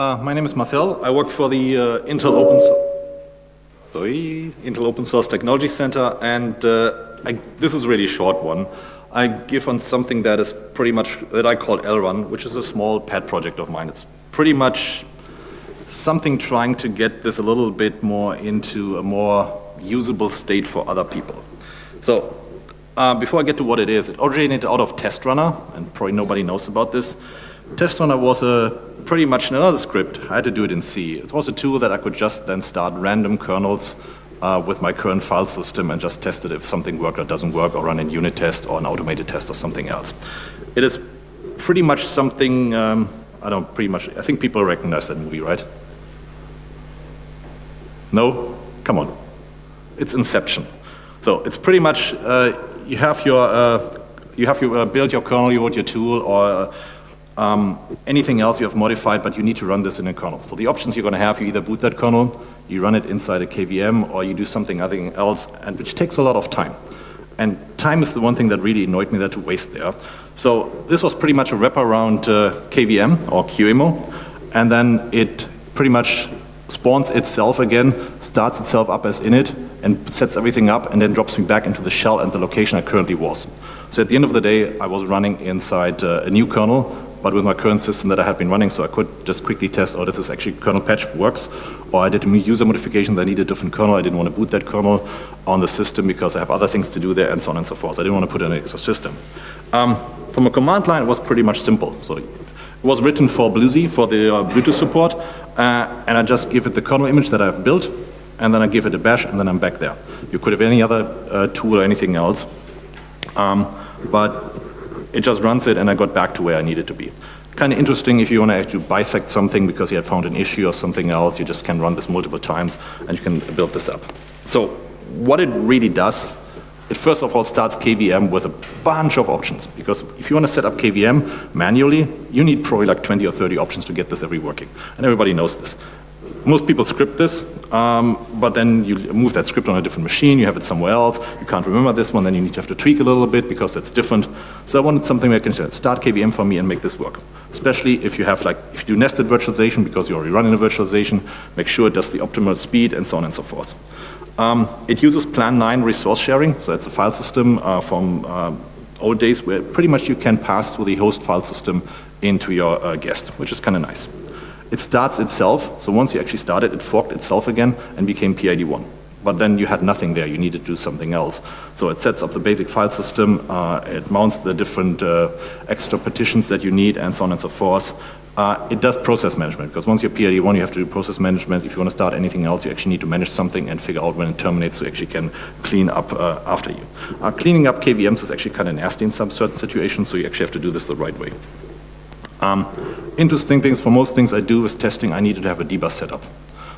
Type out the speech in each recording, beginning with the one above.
uh, my name is Marcel. I work for the uh, Intel Open Sorry, Intel Open Source Technology Center, and uh, I, this is really short one. I give on something that is pretty much, that I call LRun, which is a small pet project of mine. It's pretty much something trying to get this a little bit more into a more usable state for other people. So uh, before I get to what it is, it originated out of TestRunner, and probably nobody knows about this. TestRunner was a pretty much another script. I had to do it in C. It was a tool that I could just then start random kernels uh, with my current file system and just test it if something worked or doesn't work or run a unit test or an automated test or something else. It is pretty much something, um, I don't pretty much, I think people recognize that movie, right? No? Come on. It's Inception. So it's pretty much, uh, you have your, uh, you have your, uh, build your kernel, you want your tool, or um, anything else you have modified, but you need to run this in a kernel. So the options you're going to have, you either boot that kernel, you run it inside a KVM, or you do something else, and which takes a lot of time. And time is the one thing that really annoyed me that to waste there. So this was pretty much a wraparound uh, KVM or QEMU, and then it pretty much spawns itself again, starts itself up as init, and sets everything up, and then drops me back into the shell and the location I currently was. So at the end of the day, I was running inside uh, a new kernel, but with my current system that I had been running, so I could just quickly test, oh, this is actually kernel patch works, or I did a user modification that needed a different kernel, I didn't want to boot that kernel on the system because I have other things to do there, and so on and so forth. So I didn't want to put in an extra system. Um, from a command line, it was pretty much simple. So it was written for BlueZ, for the uh, Bluetooth support, uh, and I just give it the kernel image that I've built, and then I give it a bash, and then I'm back there. You could have any other uh, tool or anything else, um, but it just runs it, and I got back to where I needed to be. Kind of interesting if you want to actually bisect something because you had found an issue or something else, you just can run this multiple times, and you can build this up. So what it really does it first of all starts KVM with a bunch of options because if you want to set up KVM manually, you need probably like 20 or 30 options to get this every working. And everybody knows this. Most people script this, um, but then you move that script on a different machine, you have it somewhere else, you can't remember this one, then you need to have to tweak a little bit because that's different. So I wanted something that can start KVM for me and make this work. Especially if you have like, if you do nested virtualization because you're already running a virtualization, make sure it does the optimal speed and so on and so forth. Um, it uses Plan 9 resource sharing, so it's a file system uh, from uh, old days where pretty much you can pass through the host file system into your uh, guest, which is kind of nice. It starts itself, so once you actually start it, it forked itself again and became PID1. But then you had nothing there, you needed to do something else. So it sets up the basic file system, uh, it mounts the different uh, extra partitions that you need and so on and so forth. Uh, it does process management because once you're PID1 you have to do process management. If you want to start anything else you actually need to manage something and figure out when it terminates so you actually can clean up uh, after you. Uh, cleaning up KVMs is actually kind of nasty in some certain situations so you actually have to do this the right way. Um, interesting things for most things I do with testing I needed to have a dbus setup.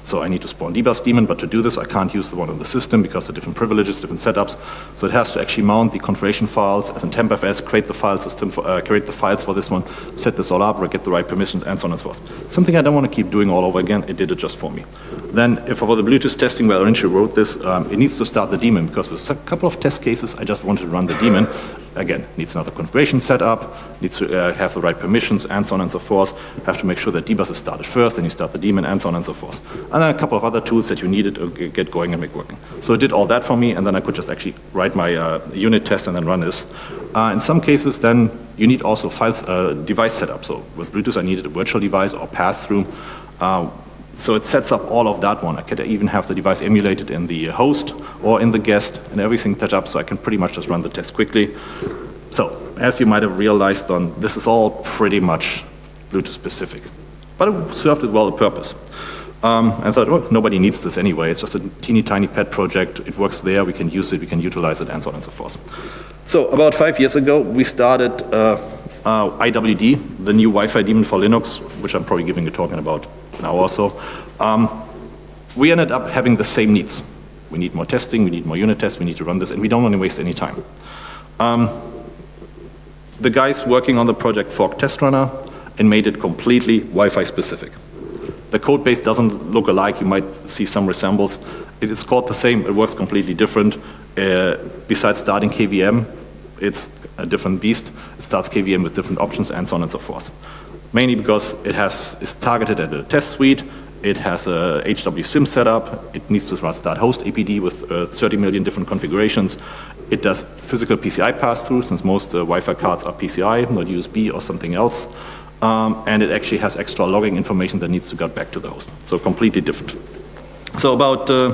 So I need to spawn dbus daemon, but to do this I can't use the one on the system because of different privileges, different setups. So it has to actually mount the configuration files as in tempfs, create the file system, for, uh, create the files for this one, set this all up, get the right permissions, and so on and so forth. Something I don't want to keep doing all over again, it did it just for me. Then if for the Bluetooth testing where I wrote this, um, it needs to start the daemon because with a couple of test cases I just wanted to run the daemon again, needs another configuration setup, needs to uh, have the right permissions, and so on and so forth. Have to make sure that dbus is started first, then you start the daemon, and so on and so forth. And then a couple of other tools that you needed to get going and make working. So it did all that for me, and then I could just actually write my uh, unit test and then run this. Uh, in some cases, then you need also files, uh, device setup. So with Bluetooth, I needed a virtual device or pass-through. Uh, so it sets up all of that one. I could even have the device emulated in the host or in the guest and everything set up so I can pretty much just run the test quickly. So as you might have realized on, this is all pretty much Bluetooth specific. But it served as well a purpose. Um, I thought, well, nobody needs this anyway. It's just a teeny tiny pet project. It works there. We can use it. We can utilize it and so on and so forth. So about five years ago, we started uh, uh, IWD, the new Wi-Fi daemon for Linux, which I'm probably giving a talk in about an now also. Um, we ended up having the same needs. We need more testing, we need more unit tests, we need to run this, and we don't want to waste any time. Um, the guys working on the project forked TestRunner and made it completely Wi-Fi specific. The code base doesn't look alike, you might see some resembles. It is called the same, it works completely different. Uh, besides starting KVM, it's a different beast. It starts KVM with different options and so on and so forth. mainly because it has, is targeted at a test suite, it has a HWSIM setup, it needs to start hostapd with uh, 30 million different configurations. It does physical PCI pass-through, since most uh, Wi-Fi cards are PCI, not USB or something else. Um, and it actually has extra logging information that needs to get back to the host. So completely different. So about, uh,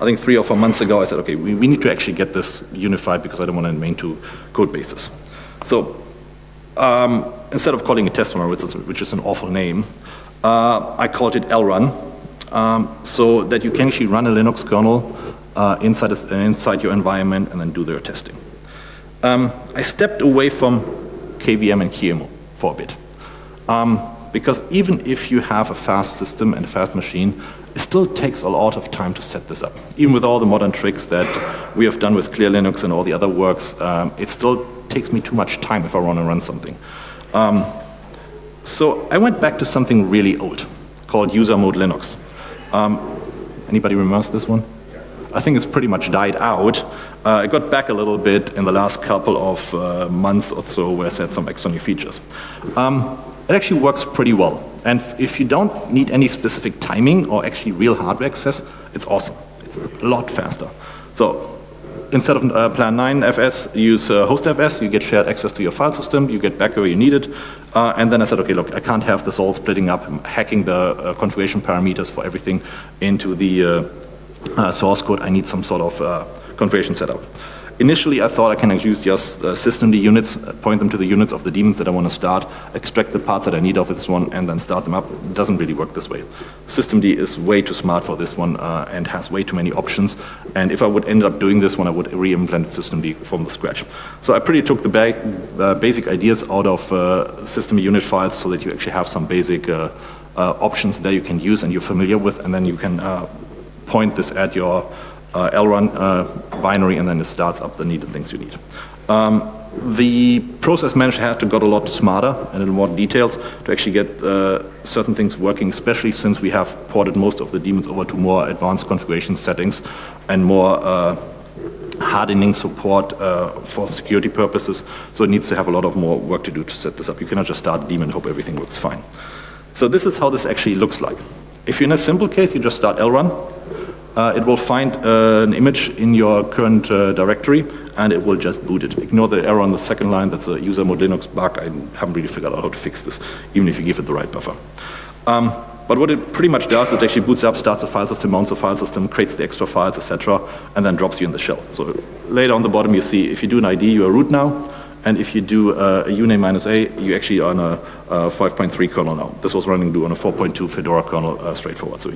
I think three or four months ago, I said, okay, we, we need to actually get this unified because I don't want to main two code bases. So um, instead of calling it test which is, which is an awful name, uh, I called it LRun, um, so that you can actually run a Linux kernel uh, inside, a, inside your environment and then do their testing. Um, I stepped away from KVM and QEMU for a bit. Um, because even if you have a fast system and a fast machine, it still takes a lot of time to set this up. Even with all the modern tricks that we have done with Clear Linux and all the other works, um, it still takes me too much time if I want to run something. Um, so I went back to something really old called user mode Linux. Um, anybody remembers this one? I think it's pretty much died out. Uh, I got back a little bit in the last couple of uh, months or so where I set some extra features. Um, it actually works pretty well. And if you don't need any specific timing or actually real hardware access, it's awesome. It's a lot faster. So instead of uh, Plan 9 FS, use uh, host FS, you get shared access to your file system, you get back where you need it. Uh, and then I said, okay, look, I can't have this all splitting up, hacking the uh, configuration parameters for everything into the uh, uh, source code. I need some sort of configuration setup. Initially, I thought I can use just uh, systemd units, uh, point them to the units of the daemons that I want to start, extract the parts that I need of this one, and then start them up. It doesn't really work this way. Systemd is way too smart for this one uh, and has way too many options. And if I would end up doing this one, I would re-implement systemd from the scratch. So I pretty took the ba uh, basic ideas out of uh, systemd unit files so that you actually have some basic uh, options that you can use and you're familiar with, and then you can point this at your uh, LRun uh, binary and then it starts up the needed things you need. Um, the process manager had to got a lot smarter and in more details to actually get uh, certain things working, especially since we have ported most of the daemons over to more advanced configuration settings and more uh, hardening support uh, for security purposes. So it needs to have a lot of more work to do to set this up. You cannot just start daemon and hope everything works fine. So this is how this actually looks like. If you're in a simple case, you just start LRun, uh, it will find uh, an image in your current uh, directory and it will just boot it. Ignore the error on the second line, that's a user mode Linux bug. I haven't really figured out how to fix this, even if you give it the right buffer. Um, but what it pretty much does is it actually boots up, starts a file system, mounts a file system, creates the extra files, etc., and then drops you in the shell. So later on the bottom you see if you do an ID, you are root now, and if you do uh, a uname minus a, you actually are on a, a 5.3 kernel now. This was running on a 4.2 Fedora kernel uh, straightforward. So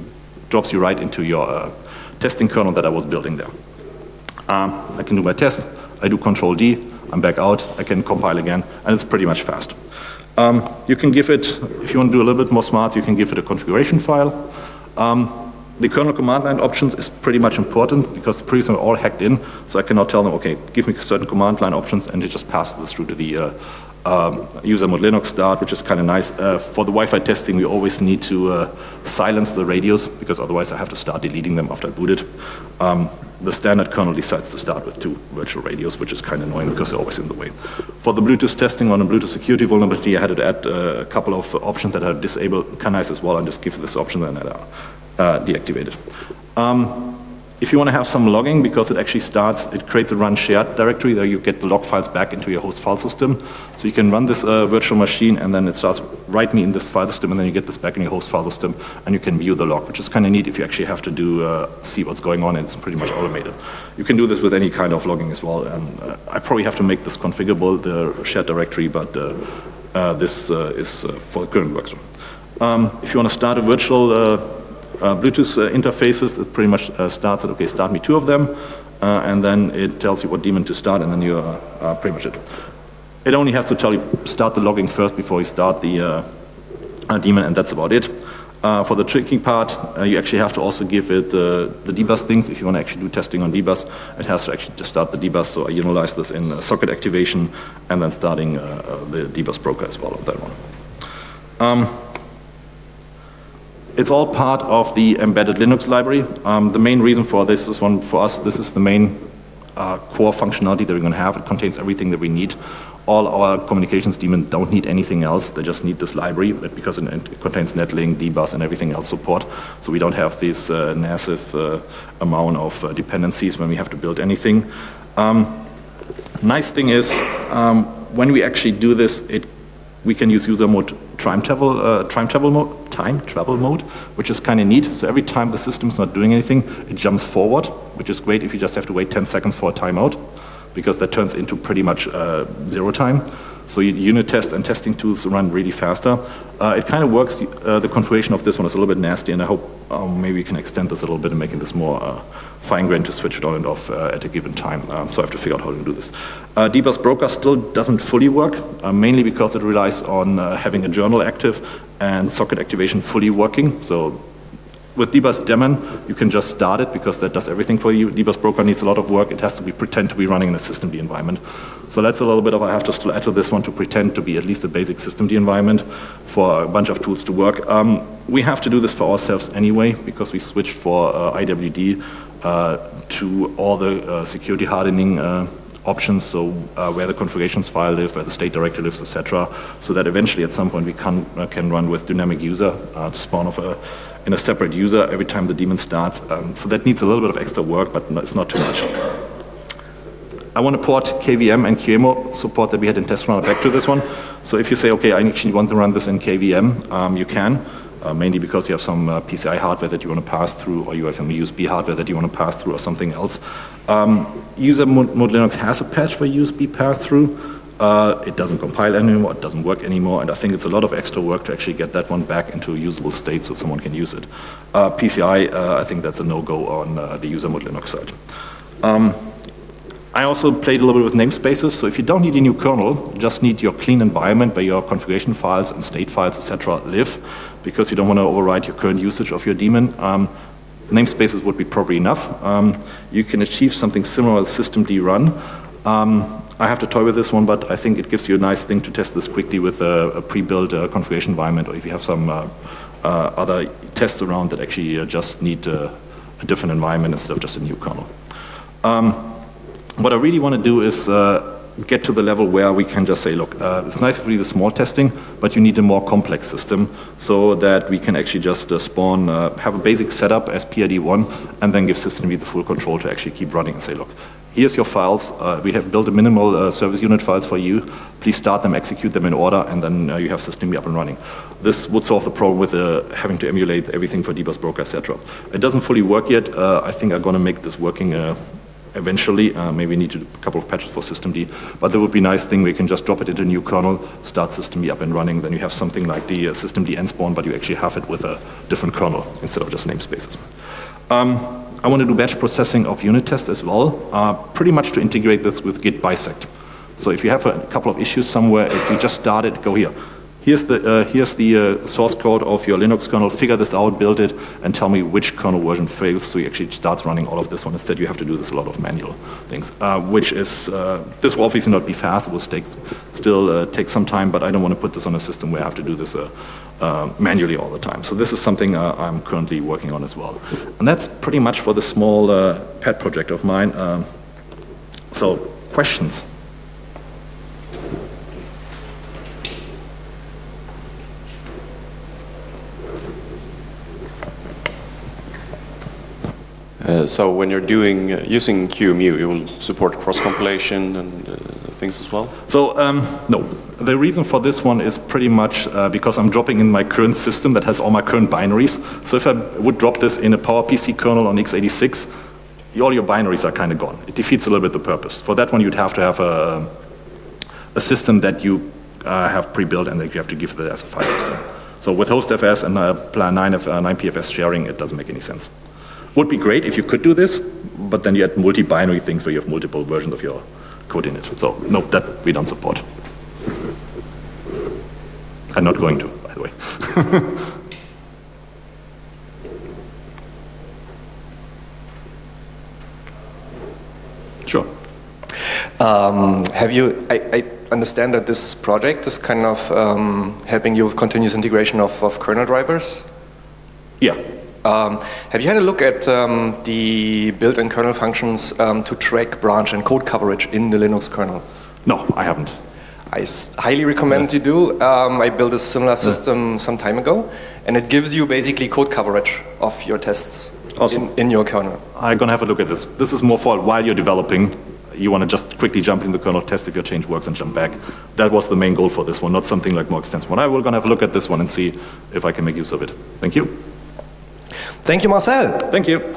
drops you right into your uh, testing kernel that I was building there. Um, I can do my test, I do control D, I'm back out, I can compile again, and it's pretty much fast. Um, you can give it, if you want to do a little bit more smart, you can give it a configuration file. Um, the kernel command line options is pretty much important because the previous are all hacked in, so I cannot tell them, okay, give me certain command line options and it just passes this through to the uh, um, user mode Linux start, which is kind of nice. Uh, for the Wi-Fi testing, we always need to uh, silence the radios because otherwise I have to start deleting them after I boot it. Um, the standard kernel decides to start with two virtual radios, which is kind of annoying because they're always in the way. For the Bluetooth testing on a Bluetooth security vulnerability, I had to add uh, a couple of options that are disabled, kind of nice as well, and just give this option and uh, deactivate it. Um, if you want to have some logging, because it actually starts, it creates a run shared directory, there you get the log files back into your host file system. So you can run this uh, virtual machine and then it starts write me in this file system and then you get this back in your host file system and you can view the log, which is kind of neat if you actually have to do, uh, see what's going on and it's pretty much automated. You can do this with any kind of logging as well. And uh, I probably have to make this configurable, the shared directory, but uh, uh, this uh, is for current workflow. Um, if you want to start a virtual Bluetooth uh, interfaces, it pretty much uh, starts at, okay, start me two of them, and then it tells you what daemon to start, and then you are pretty much it. It only has to tell you start the logging first before you start the daemon, and that's about it. Uh, for the tricking part, uh, you actually have to also give it uh, the dbus things. If you want to actually do testing on dbus, it has to actually just start the dbus. So I utilize this in socket activation and then starting the dbus broker as well of that one. Um, it's all part of the embedded Linux library. Um, the main reason for this is one for us, this is the main uh, core functionality that we're going to have. It contains everything that we need all our communications daemons don't need anything else. They just need this library because it contains netlink, dbus, and everything else support. So we don't have this uh, massive uh, amount of uh, dependencies when we have to build anything. Um, nice thing is, um, when we actually do this, it, we can use user mode time travel, uh, time travel mode, time travel mode, which is kind of neat. So every time the system's not doing anything, it jumps forward, which is great if you just have to wait 10 seconds for a timeout because that turns into pretty much uh, zero time. So unit test and testing tools run really faster. Uh, it kind of works, uh, the configuration of this one is a little bit nasty and I hope um, maybe we can extend this a little bit and making this more uh, fine-grained to switch it on and off uh, at a given time. Um, so I have to figure out how to do this. Uh, dbus broker still doesn't fully work, uh, mainly because it relies on having a journal active and socket activation fully working. So with dbus daemon, you can just start it because that does everything for you. dbus broker needs a lot of work. It has to be pretend to be running in a systemd environment. So that's a little bit of, I have to still add to this one to pretend to be at least a basic systemd environment for a bunch of tools to work. Um, we have to do this for ourselves anyway because we switched for uh, IWD uh, to all the uh, security hardening uh, options, so uh, where the configurations file live, where the state directory lives, etc., so that eventually at some point we can, uh, can run with dynamic user uh, to spawn off a, in a separate user every time the daemon starts. Um, so that needs a little bit of extra work, but no, it's not too much. I want to port KVM and QEMU support that we had in test runner back to this one. So if you say, okay, I actually want to run this in KVM, um, you can uh, mainly because you have some uh, PCI hardware that you want to pass through or you have some USB hardware that you want to pass through or something else. Um, user mode Linux has a patch for USB pass-through. Uh, it doesn't compile anymore, it doesn't work anymore, and I think it's a lot of extra work to actually get that one back into a usable state so someone can use it. Uh, PCI, uh, I think that's a no-go on uh, the user mode Linux side. Um, I also played a little bit with namespaces, so if you don't need a new kernel, just need your clean environment where your configuration files and state files, etc. live, because you don't want to override your current usage of your daemon. Um, namespaces would be probably enough. Um, you can achieve something similar with systemd run. Um, I have to toy with this one, but I think it gives you a nice thing to test this quickly with a, a pre-built uh, configuration environment, or if you have some uh, uh, other tests around that actually uh, just need uh, a different environment instead of just a new kernel. Um, what I really want to do is uh, get to the level where we can just say, look, it's nice for the small testing, but you need a more complex system so that we can actually just spawn, have a basic setup as PID1 and then give systemd the full control to actually keep running and say, look, here's your files, uh, we have built a minimal uh, service unit files for you, please start them, execute them in order, and then you have systemd up and running. This would solve the problem with having to emulate everything for dbus broker, etc. It doesn't fully work yet. I think I'm going to make this working eventually. Uh, maybe need a couple of patches for systemd, but there would be a nice thing We can just drop it into a new kernel, start systemd up and running, then you have something like the uh, systemd nspawn, but you actually have it with a different kernel instead of just namespaces. Um, I want to do batch processing of unit tests as well, uh, pretty much to integrate this with git bisect. So if you have a couple of issues somewhere, if you just started, go here here's the, uh, here's the uh, source code of your Linux kernel, figure this out, build it, and tell me which kernel version fails, so you actually starts running all of this one. Instead, you have to do this a lot of manual things, uh, which is, uh, this will obviously not be fast, it will take, still uh, take some time, but I don't want to put this on a system where I have to do this uh, manually all the time. So this is something I'm currently working on as well. And that's pretty much for the small pet project of mine. Um, so, questions? So when you're doing uh, using QEMU, you will support cross compilation and uh, things as well. So um, no, the reason for this one is pretty much uh, because I'm dropping in my current system that has all my current binaries. So if I would drop this in a PowerPC kernel on x86, all your binaries are kind of gone. It defeats a little bit the purpose. For that one, you'd have to have a, a system that you uh, have pre-built and that you have to give it as a file system. So with hostfs and uh, 9, uh, 9PFS sharing, it doesn't make any sense. Would be great if you could do this, but then you had multi-binary things where you have multiple versions of your code in it. So no, that we don't support. I'm not going to, by the way. sure. Um, have you, I, I, understand that this project is kind of um, helping you with continuous integration of, of kernel drivers? Yeah. Um, have you had a look at um, the built-in kernel functions um, to track branch and code coverage in the Linux kernel? No, I haven't. I s- highly recommend you do. Um, I built a similar system some time ago, and it gives you basically code coverage of your tests Awesome. in, in your kernel. I'm gonna have a look at this. This is more for while you're developing. You want to just quickly jump in the kernel, test if your change works, and jump back. That was the main goal for this one, not something like more extensive one. I will gonna have a look at this one and see if I can make use of it. Thank you. Thank you, Marcel. Thank you.